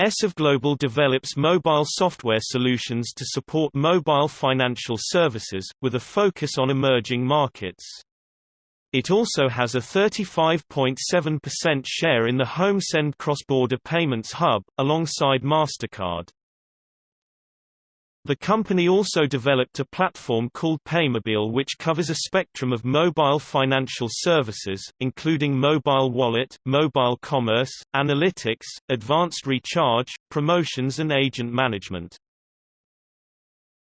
eServGlobal develops mobile software solutions to support mobile financial services, with a focus on emerging markets. It also has a 35.7% share in the HomeSend cross-border payments hub, alongside MasterCard. The company also developed a platform called Paymobile which covers a spectrum of mobile financial services, including mobile wallet, mobile commerce, analytics, advanced recharge, promotions and agent management.